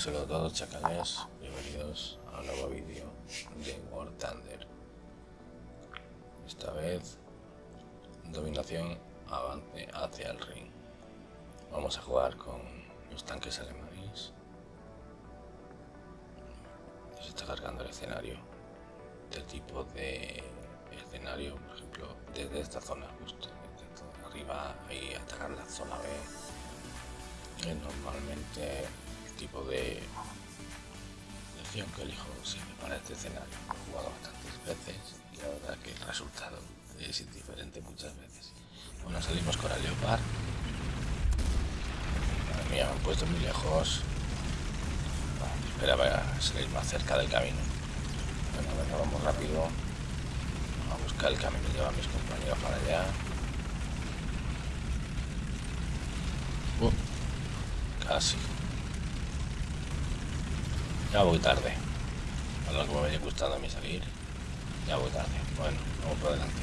Saludo a todos chacales, bienvenidos a un nuevo vídeo de War Thunder. Esta vez, dominación, avance hacia el ring. Vamos a jugar con los tanques alemanes. Se está cargando el escenario. Este tipo de escenario, por ejemplo, desde esta zona justo, desde arriba y atacar la zona B. Es normalmente tipo de acción que elijo siempre para este escenario. He jugado bastantes veces y la verdad que el resultado es indiferente muchas veces. Bueno, salimos con el Leopard. Madre mía, me han puesto muy lejos. esperaba salir más cerca del camino. Bueno, vamos rápido. a buscar el camino, lleva a mis compañeros para allá. Uh, casi. Ya voy tarde. A lo que me había gustado a mí salir. Ya voy tarde. Bueno, vamos por delante.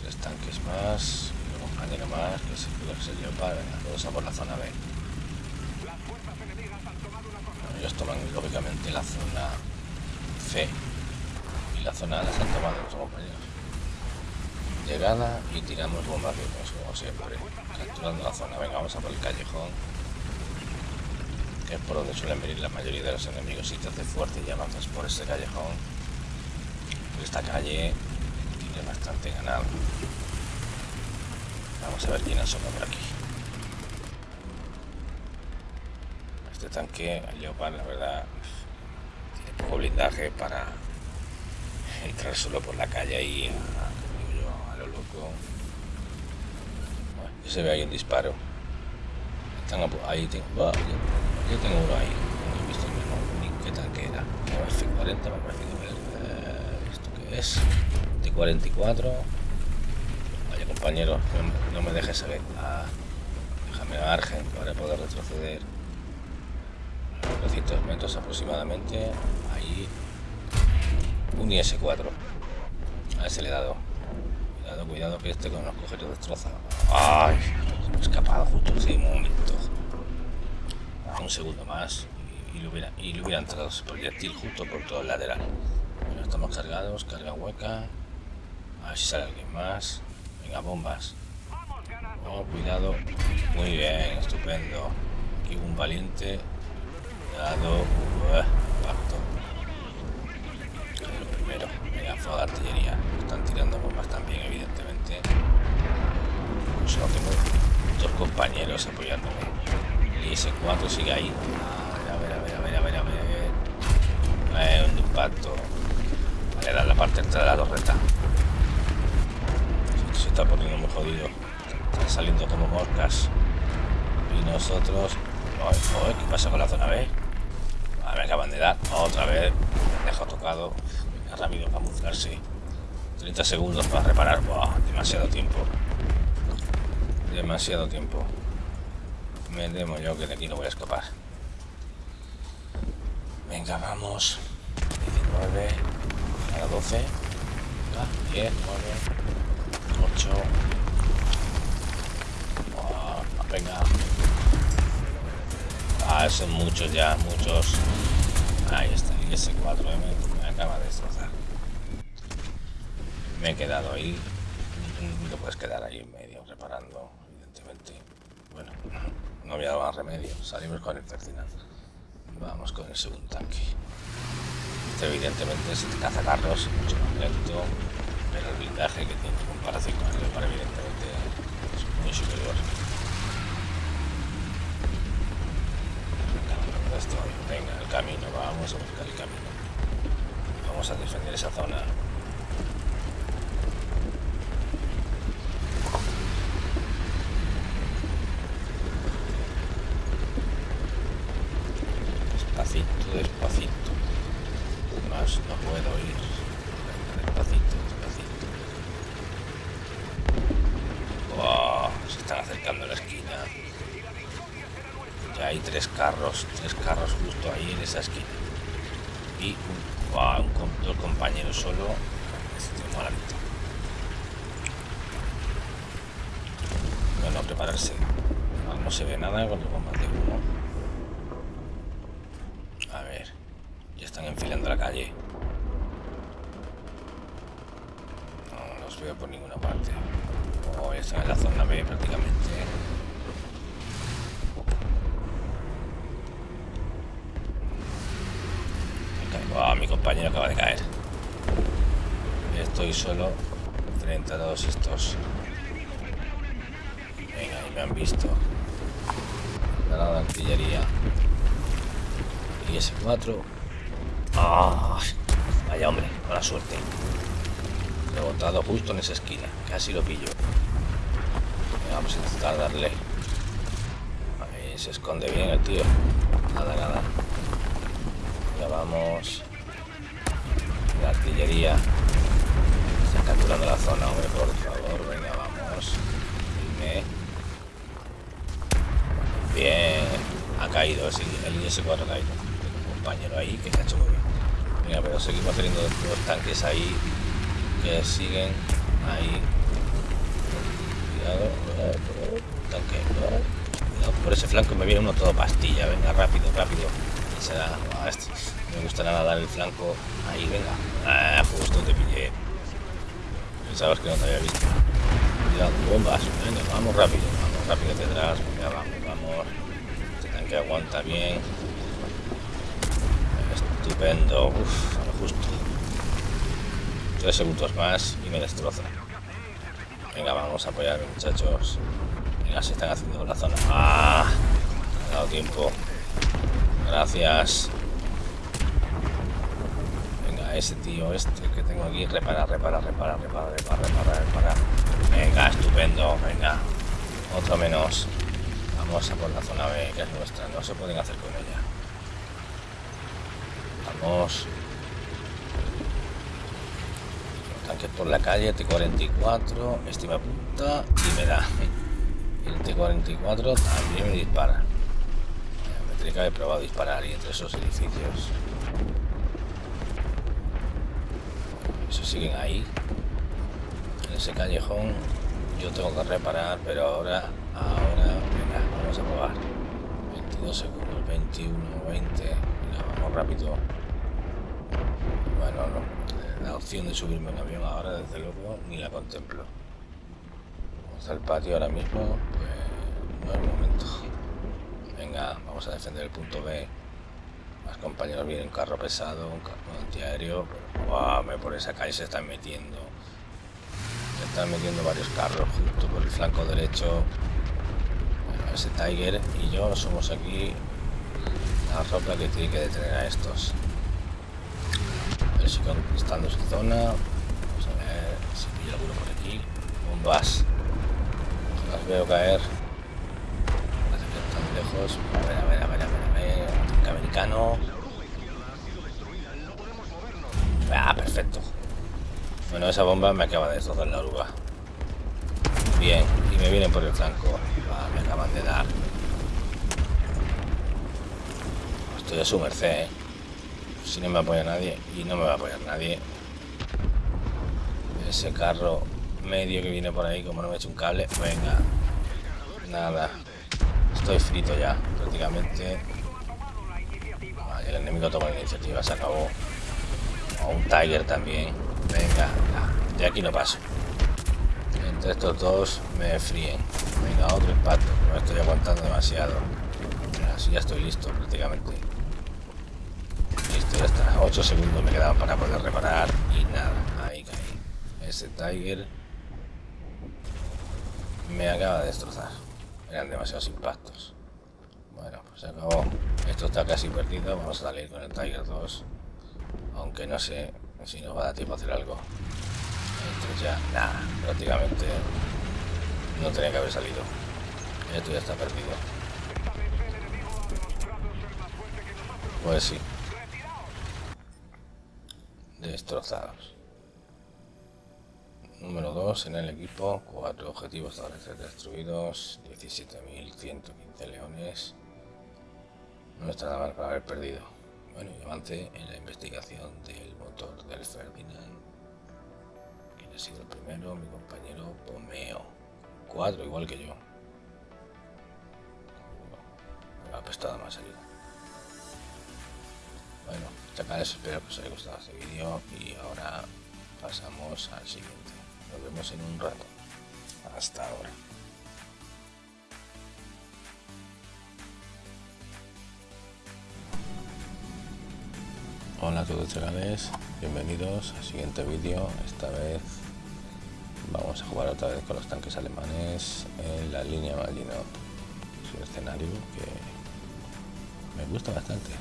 Tres tanques más. Y compañero más que se ser yo para venga, todos a por la zona B. Bueno, ellos toman lógicamente la zona C. Y la zona A la han tomado nuestros compañeros. Llegada y tiramos bombas como siempre. Capturando la zona. Venga, vamos a por el callejón es por donde suelen venir la mayoría de los enemigos. Si te hace fuerte y avanzas por ese callejón, esta calle tiene bastante ganado. Vamos a ver quién asoma por aquí. Este tanque, el Leopard, la verdad, tiene poco blindaje para entrar solo por la calle y a, a lo loco. Bueno, se ve ahí un disparo. Están ahí tengo. Yo tengo uno ahí, no he visto el mismo. ¿Qué tal que era? F40 me ha parecido ver. ¿Esto qué es? T44. Vaya compañero, no, me dejes saber. Ah, déjame margen para poder retroceder. 900 metros aproximadamente. Ahí. Un IS-4. A ese le he dado. Cuidado, cuidado que este con los cogeros destroza. ¡Ay! Me escapado justo en ese momento un segundo más y, y, le, hubiera, y le hubiera entrado ese proyectil justo por todo el lateral. Estamos cargados, carga hueca. A ver si sale alguien más. Venga, bombas. Oh, cuidado. Muy bien, estupendo. Aquí un valiente. Cuidado. Pacto. Lo primero. Venga, fuego de artillería. Están tirando bombas también, evidentemente. Solo tengo dos compañeros apoyándome. Y ese 4 sigue ahí. A ver, a ver, a ver, a ver, a ver. Eh, un impacto. Vale, da la parte de la torreta. Esto se está poniendo muy jodido. Están saliendo como moscas. Y nosotros... ¿Qué pasa con la zona B? Ah, me acaban de dar. Otra vez. Me dejo tocado. Venga, rápido, camuflarse. 30 segundos para reparar. demasiado tiempo. Demasiado tiempo. Me temo yo que de aquí no voy a escapar. Venga, vamos. 19, a 12, 10, 9, 8. venga. Ah, son muchos ya, muchos. Ahí está, y ese 4 me, me acaba de destrozar. Me he quedado ahí. No puedes quedar ahí en medio reparando, no había más remedio. Salimos con el tercinal. Vamos con el segundo tanque. Este evidentemente es el cazacarros, mucho más lento, pero el blindaje que tiene en comparación con el para evidentemente es muy superior. Venga, el camino, vamos a buscar el camino. Vamos a defender esa zona. Carros, tres carros justo ahí en esa esquina. Y un, dos compañeros solo. Bueno, prepararse. No se ve nada con los bombas de humo. A ver. Ya están enfilando la calle. No los veo por ninguna parte. Oh, están en la zona B prácticamente. Oh, mi compañero acaba de caer. Estoy solo frente a todos estos. Venga, ahí me han visto. La artillería. Y ese 4. ¡Ah! Vaya hombre, mala suerte. Lo he botado justo en esa esquina. Casi lo pillo. vamos a intentar darle. Ahí se esconde bien el tío. Nada, nada. Ya vamos. La artillería. Está capturando la zona, hombre, por favor. Venga, vamos. Bien. Ha caído, el IS-4 ha caído. Un compañero ahí que se ha hecho muy bien. Mira, pero seguimos teniendo dos tanques ahí que siguen ahí. Cuidado, tanque. Cuidado, por ese flanco me viene uno todo pastilla. Venga, rápido, rápido. Será, me gusta nada dar el flanco. Ahí, venga. Ah, justo te pillé. Pensabas que no te había visto. Cuidado, bombas. Venga, vamos rápido, vamos rápido atrás. Venga, vamos, vamos. Este tanque aguanta bien. Estupendo. Uf, justo. Tres segundos más y me destroza. Venga, vamos a apoyar, muchachos. Venga, se están haciendo la zona. ¡Ah! Me ha dado tiempo. Gracias. Ese tío este que tengo aquí. Repara, repara, repara, repara, repara, repara, repara. Venga, estupendo. Venga. Otro menos. Vamos a por la zona B, que es nuestra. No se pueden hacer con ella. Vamos. Tanque por la calle, T-44. Estima punta y me da. El T-44 también me dispara. Tendría que haber probado disparar y entre esos edificios. Eso siguen ahí. En ese callejón yo tengo que reparar, pero ahora, ahora, venga, vamos a probar. 22 segundos, 21, 20. Venga, vamos rápido. Bueno, no. La opción de subirme en avión ahora, desde luego, ni la contemplo. Vamos al patio ahora mismo, pues no es el momento. Venga, vamos a defender el punto B. Más compañeros vienen un carro pesado, un carro antiaéreo. Wow, por esa calle se están metiendo. Se están metiendo varios carros justo por el flanco derecho. ese Tiger y yo somos aquí la ropa que tiene que detener a estos. A ver si conquistando su zona. Vamos a ver si pillo alguno por aquí. Bombas. Las veo caer lejos. A ver. Tanque americano. Ah, perfecto. Bueno, esa bomba me acaba de destrozar la oruga. Bien, y me vienen por el flanco. Ah, me acaban de dar. Estoy a su merced, ¿eh? Si no me apoya nadie, y no me va a apoyar nadie. Ese carro medio que viene por ahí, como no me he hecho un cable, venga. Nada. Estoy frito ya, prácticamente. Enemigo toma la iniciativa, se acabó. O un Tiger también. Venga, de aquí no paso. Entre estos dos me fríen. Venga, otro impacto. No estoy aguantando demasiado. Así ya estoy listo prácticamente. Listo, ya está. 8 segundos me quedaban para poder reparar. Y nada, ahí caí. Ese Tiger me acaba de destrozar. Eran demasiados impactos. Se acabó. Esto está casi perdido. Vamos a salir con el Tiger 2. Aunque no sé si nos va a dar tiempo a hacer algo. Esto ya, nada, prácticamente no tenía que haber salido. Esto ya está perdido. Pues sí. Destrozados. Número 2 en el equipo, 4 objetivos destruidos, 17.115 leones. No está nada mal para haber perdido. Bueno, y avance en la investigación del motor del Ferdinand. Quien ha sido el primero, mi compañero Pomeo. 4 igual que yo. gustado más ayuda. Bueno, chacales, espero que os haya gustado este vídeo y ahora pasamos al siguiente. Nos vemos en un rato. Hasta ahora. Hola a todos chavales, bienvenidos al siguiente vídeo. Esta vez vamos a jugar otra vez con los tanques alemanes en la línea Maginot. Es un escenario que me gusta bastante.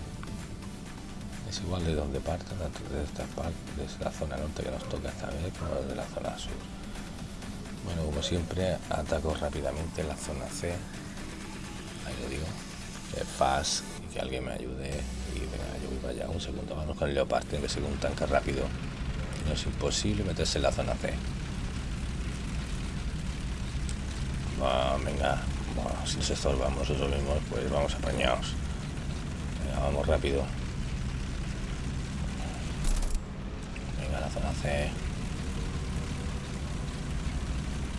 Es igual de donde parta, tanto desde esta parte, desde la zona norte que nos toca esta vez, como desde la zona sur. Bueno, como siempre, ataco rápidamente la zona C. Ahí lo digo. Que fast y que alguien me ayude y venga, yo voy para allá. Un segundo, vamos con el Leopard, tiene que ser un tanque rápido. No es imposible meterse en la zona C. venga, si nos estorbamos eso mismo, pues vamos apañados. Venga, vamos rápido. Venga, la zona C.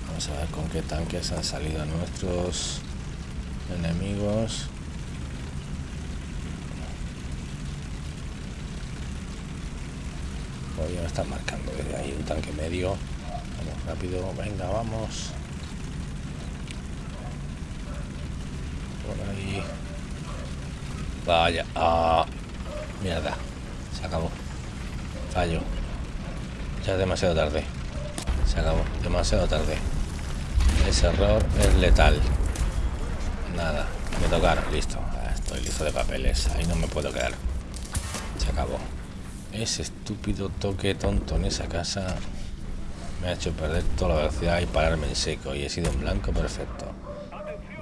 Vamos a ver con qué tanques han salido nuestros enemigos. Hoy me están marcando desde ahí un tanque medio. Vamos rápido, venga, vamos. Por ahí. Vaya, ah, mierda. Se acabó. Fallo. Ya es demasiado tarde. Se acabó. Demasiado tarde. Ese error es letal. Nada. Me tocaron. Listo. Ah, estoy listo de papeles. Ahí no me puedo quedar. Se acabó. Ese estúpido toque tonto en esa casa me ha hecho perder toda la velocidad y pararme en seco y he sido un blanco perfecto.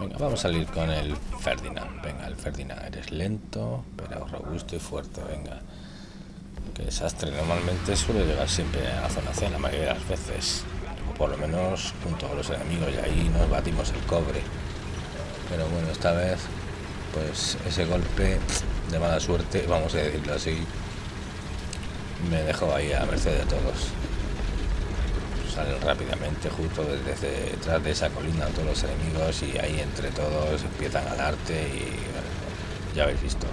Venga, vamos a salir con el Ferdinand. Venga, el Ferdinand, eres lento, pero robusto y fuerte. Venga. Que desastre. Normalmente suele llegar siempre a la zona C la mayoría de las veces. O por lo menos junto a los enemigos y ahí nos batimos el cobre. Pero bueno, esta vez, pues ese golpe de mala suerte, vamos a decirlo así, me dejó ahí a merced de todos. Salen rápidamente justo desde detrás de esa colina todos los enemigos y ahí entre todos empiezan a darte y ya habéis visto.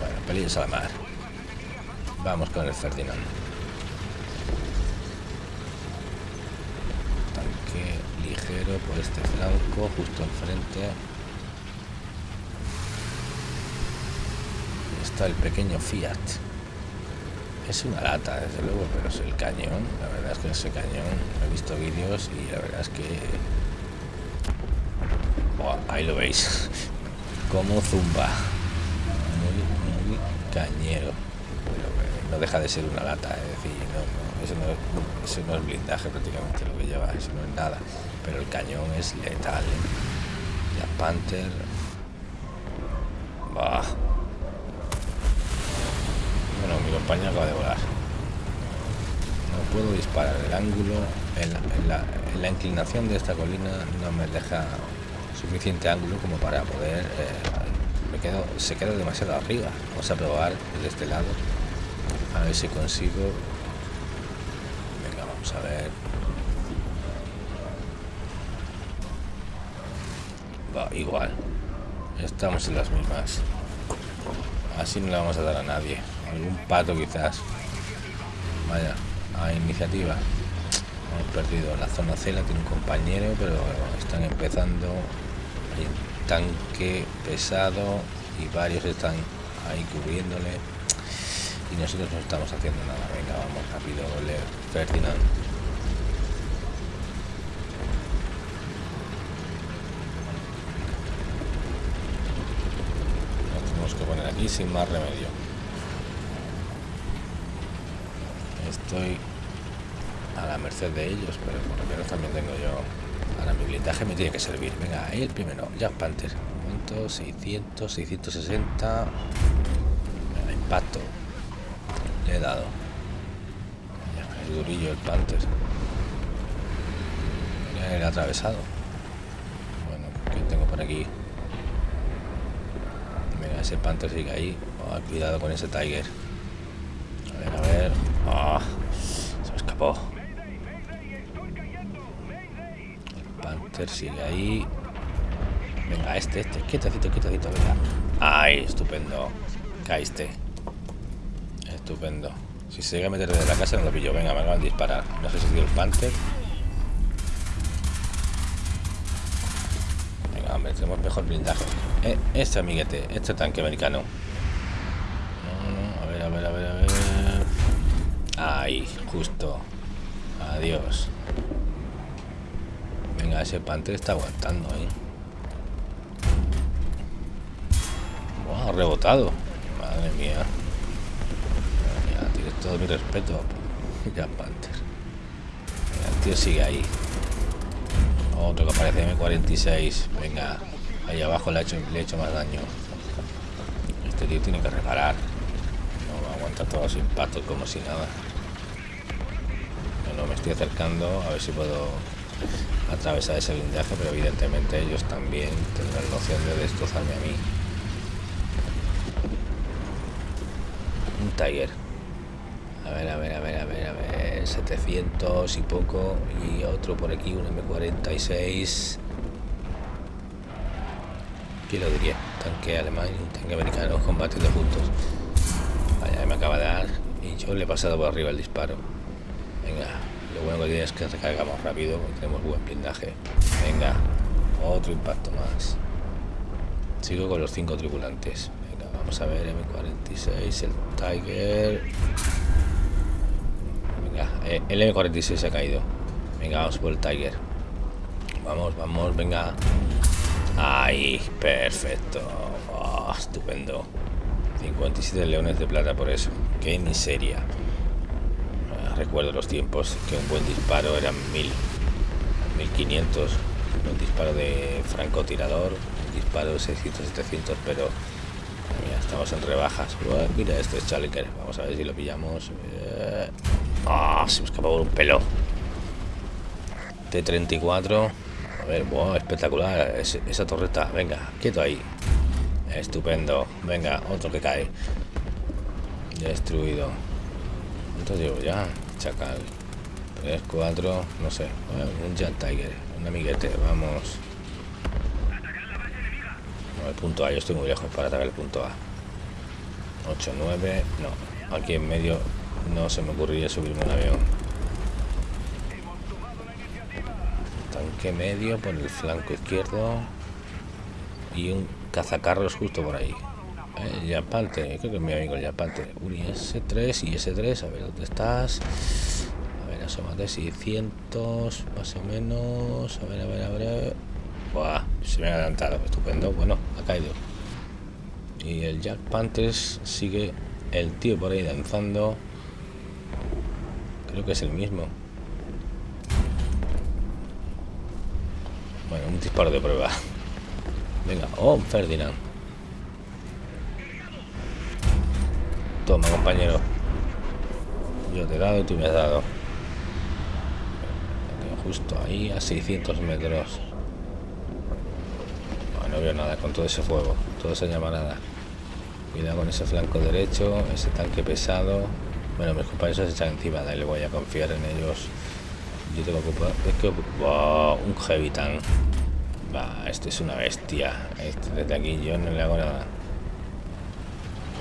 Bueno, pelillos a mar. Vamos con el Ferdinand. Tanque ligero por este flanco, justo enfrente. El pequeño Fiat. Es una lata, desde luego, pero es el cañón. La verdad es que ese cañón, he visto vídeos y la verdad es que... ahí lo veis. Como zumba. Muy, cañero. Pero eh, no deja de ser una lata, es decir, no, eso, no, eso, no, es blindaje prácticamente lo que lleva, eso no es nada. Pero el cañón es letal. ¿eh? La Panther... Bah bueno, mi compañero acaba de volar. No puedo disparar. El ángulo, en la, inclinación de esta colina no me deja suficiente ángulo como para poder... Eh, me quedo, se queda demasiado arriba. Vamos a probar desde este lado. A ver si consigo... Venga, vamos a ver. Va, igual. Estamos en las mismas. Así no le vamos a dar a nadie algún pato quizás. Vaya a iniciativa. Hemos perdido la zona C tiene un compañero pero están empezando. Hay un tanque pesado y varios están ahí cubriéndole. Y nosotros no estamos haciendo nada. Venga vamos rápido Ferdinand. Nos tenemos que poner aquí sin más remedio estoy a la merced de ellos, pero por lo menos también tengo yo... Ahora mi blindaje me tiene que servir. Venga, ahí el primero, Jack Panther. momento, 600, 660... El impacto. Le he dado. Es durillo el Panther. el atravesado. Bueno, ¿qué tengo por aquí? Mira, ese Panther sigue ahí. Oh, cuidado con ese Tiger. Ah, se me escapó. El Panther sigue ahí. Venga, este, este. Quietecito, quietecito, venga. Ay, estupendo. Caíste. Estupendo. Si se llega a meter desde la casa no lo pillo. Venga, me van a disparar. No sé si es el Panther. Venga, hombre, tenemos mejor blindaje. Eh, este amiguete, este tanque americano. a ver, a ver, a ver, a ver. Ahí, justo. Adiós. Venga, ese Panther está aguantando, ¿eh? ha rebotado. Madre mía. Ya, tienes todo mi respeto. Ya, Panther. el tío sigue ahí. Otro que aparece M46. Venga, ahí abajo le, hecho, le he hecho más daño. Este tío tiene que reparar. No va a aguantar todos los impactos como si nada. Acercando a ver si puedo atravesar ese blindaje, pero evidentemente ellos también tendrán la opción de destrozarme a mí. Tiger. A ver, a ver, a ver, a ver, a ver. 700 y poco. Y otro por aquí, un M46. ¿Quién lo diría? Tanque alemán y un tanque americano combatiendo juntos. Vaya, me acaba de dar. Y yo le he pasado por arriba el disparo. Venga, lo bueno que tiene es que recargamos rápido. Tenemos buen blindaje. Venga, otro impacto más. Sigo con los cinco tripulantes. Vamos a ver, M46, el Tiger. Venga, eh, el M46 se ha caído. Venga, vamos por el Tiger. Vamos, vamos, venga. Ahí, perfecto. Oh, estupendo. 57 leones de plata por eso. Qué miseria. Recuerdo los tiempos que un buen disparo eran 1000, 1500. Un disparo de francotirador, un disparo de 600, 700, pero estamos en rebajas. mira, este es Challenger. Vamos a ver si lo pillamos. Eh, ah, se me escapó por un pelo. T-34. A ver, wow, espectacular. esa torreta. Venga, quieto ahí. Estupendo. Venga, otro que cae. Destruido. ¿Cuántos llevo ya? Chacal. 3, 4, no sé. un Jet Tiger. Un amiguete. Vamos el punto A, yo estoy muy lejos para atacar el punto A. 8, 9, no. Aquí en medio no se me ocurriría subirme un avión. Tanque medio por el flanco izquierdo. Y un cazacarros justo por ahí. El Yapante, creo que es mi amigo el Yapante. Un S3 y S3, a ver dónde estás. A ver, asómate, 600 más o menos. A ver, a ver, a ver. Buah, se me ha adelantado, estupendo. Bueno, ha caído. Y el Jack Panthers sigue el tío por ahí danzando. Creo que es el mismo. Bueno, un disparo de prueba. Venga, oh, Ferdinand. Toma, compañero. Yo te he dado y tú me has dado. Justo ahí, a 600 metros no veo nada con todo ese fuego, toda esa llamarada. Cuidado con ese flanco derecho, ese tanque pesado. Bueno, mis compañeros se echan encima, le voy a confiar en ellos. Yo tengo que es que un heavy tank. Va, este es una bestia. Este, desde aquí yo no le hago nada.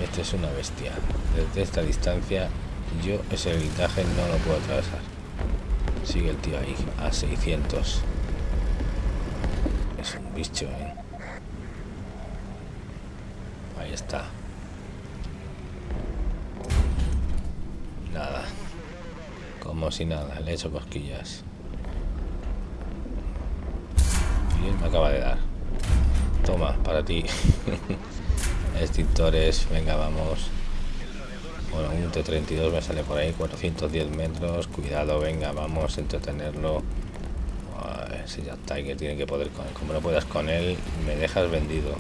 Este es una bestia. Desde esta distancia yo ese blindaje no lo puedo atravesar. Sigue el tío ahí a 600. Es un bicho, ¿eh? está. Nada. Como si nada, le he hecho cosquillas. Y él me acaba de dar. Toma, para ti. Extintores, venga, vamos. Bueno, un T-32 me sale por ahí, 410 metros. Cuidado, venga, vamos a entretenerlo. ese ya que tiene que poder con él. Como no puedas con él, me dejas vendido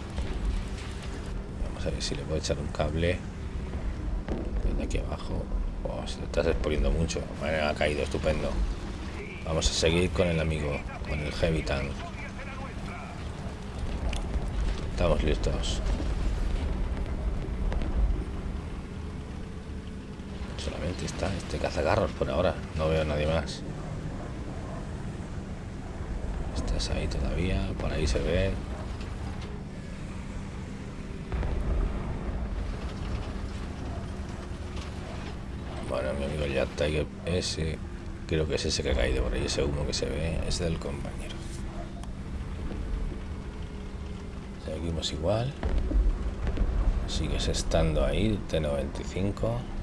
a ver si le puedo echar un cable de aquí abajo oh, se estás exponiendo mucho ha caído estupendo vamos a seguir con el amigo con el heavy tank estamos listos aquí está este cazagarros por ahora. No veo a nadie más. Estás ahí todavía. Por ahí se ve. Bueno, mi amigo Jack Tiger, ese creo que es ese que ha caído por ahí, ese humo que se ve, es del compañero. Seguimos igual. Sigues estando ahí, T95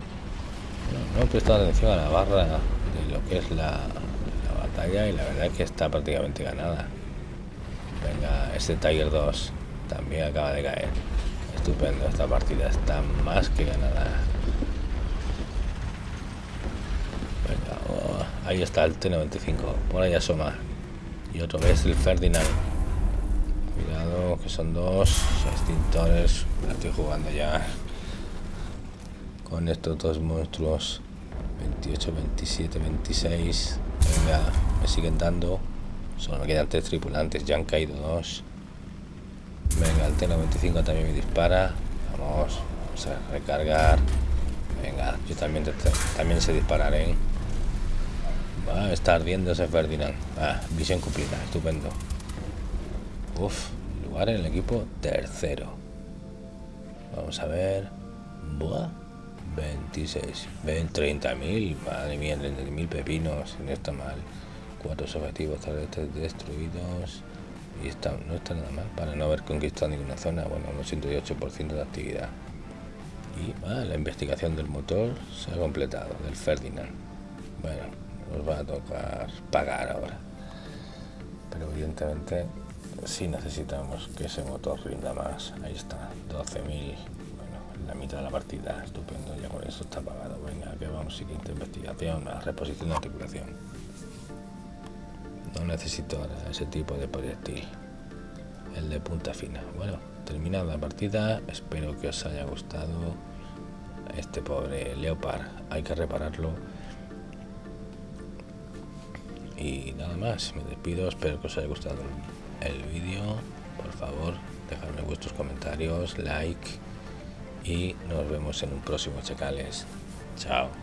no, he prestado atención a la barra de lo que es la, la batalla y la verdad es que está prácticamente ganada. Venga este Tiger 2 también acaba de caer. Estupendo esta partida está más que ganada. Oh, ahí está el T95 por ahí asoma. Y otro vez el Ferdinand. Cuidado que son dos extintores la estoy jugando ya con estos dos monstruos 28 27 26 venga me siguen dando solo me quedan tres tripulantes ya han caído dos Venga, el T-95 también me dispara. Vamos, a recargar. Venga, yo también, también sé disparar, ¿eh? Va, está ardiendo ese Ferdinand. Ah, visión cumplida, estupendo. Uf, lugar en el equipo tercero. Vamos a ver. Buah, 26. Ven, 30.000. Madre mía, 30.000 pepinos. No está mal. Cuatro objetivos destruidos y está, no está nada mal para no haber conquistado ninguna zona, bueno, un 88% de actividad. Y ah, la investigación del motor se ha completado, del Ferdinand. Bueno, nos va a tocar pagar ahora. Pero evidentemente sí necesitamos que ese motor rinda más. Ahí está, 12.000. La mitad de la partida, estupendo, ya con eso está pagado. Venga, que vamos, siguiente investigación, la reposición de articulación. No necesito ese tipo de proyectil. El de punta fina. Bueno, terminada la partida. Espero que os haya gustado. Este pobre Leopard. Hay que repararlo. Y nada más. Me despido. Espero que os haya gustado el vídeo. Por favor, dejadme vuestros comentarios, like. Y nos vemos en un próximo Checales. Chao.